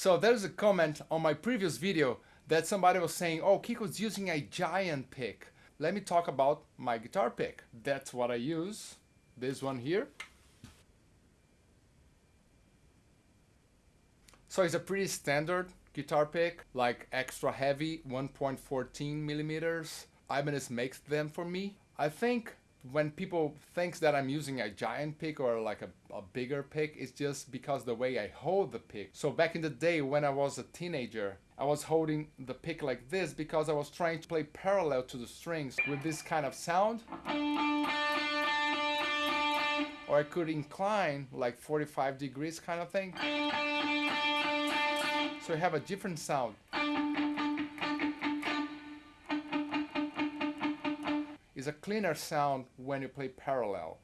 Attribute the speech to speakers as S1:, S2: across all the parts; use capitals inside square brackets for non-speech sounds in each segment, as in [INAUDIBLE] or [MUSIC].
S1: So there's a comment on my previous video that somebody was saying, oh, Kiko's using a giant pick. Let me talk about my guitar pick. That's what I use. This one here. So it's a pretty standard guitar pick, like extra heavy, 1.14 millimeters. Ibanez makes them for me. I think when people thinks that I'm using a giant pick or like a, a bigger pick, it's just because the way I hold the pick. So back in the day when I was a teenager, I was holding the pick like this because I was trying to play parallel to the strings with this kind of sound. Or I could incline like 45 degrees kind of thing. So I have a different sound. Is a cleaner sound when you play parallel.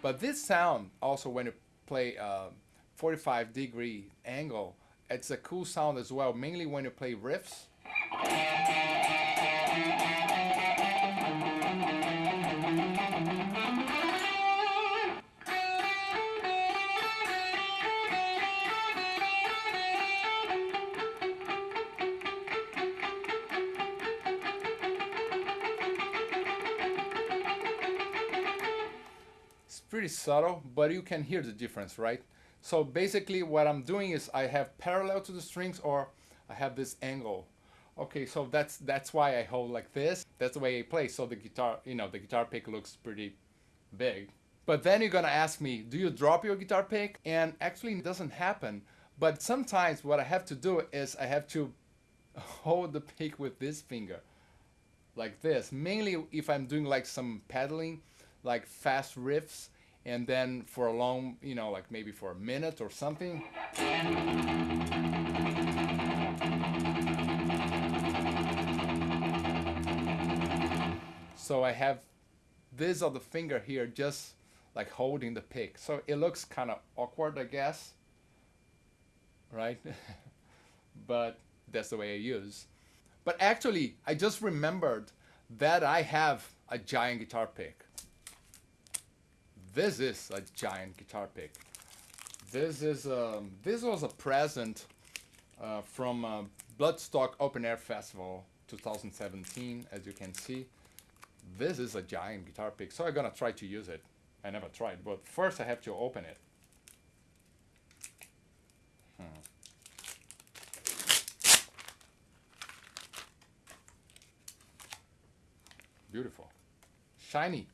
S1: But this sound also when you play a 45 degree angle, it's a cool sound as well, mainly when you play riffs. Pretty subtle, but you can hear the difference, right? So basically what I'm doing is I have parallel to the strings or I have this angle. Okay, so that's that's why I hold like this. That's the way I play. So the guitar, you know, the guitar pick looks pretty big. But then you're gonna ask me, do you drop your guitar pick? And actually it doesn't happen. But sometimes what I have to do is I have to [LAUGHS] hold the pick with this finger like this. Mainly if I'm doing like some pedaling, like fast riffs, and then for a long, you know, like maybe for a minute or something. So I have this other finger here just like holding the pick. So it looks kind of awkward, I guess, right? [LAUGHS] but that's the way I use. But actually, I just remembered that I have a giant guitar pick. This is a giant guitar pick. This is um, this was a present uh, from uh, Bloodstock Open Air Festival 2017, as you can see. This is a giant guitar pick, so I'm gonna try to use it. I never tried, but first I have to open it. Hmm. Beautiful. Shiny.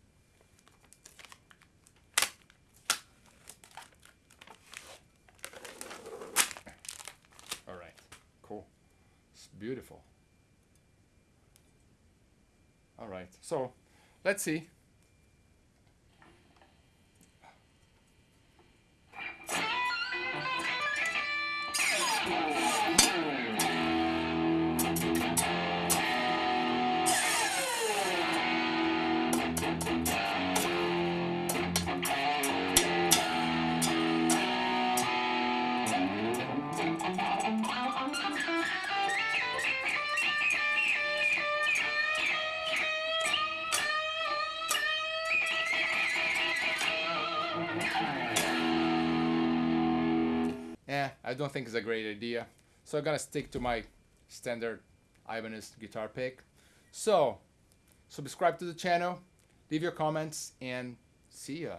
S1: Beautiful. All right, so let's see. Eh, I don't think it's a great idea. So I'm gonna stick to my standard Ibanez guitar pick. So, subscribe to the channel, leave your comments, and see ya.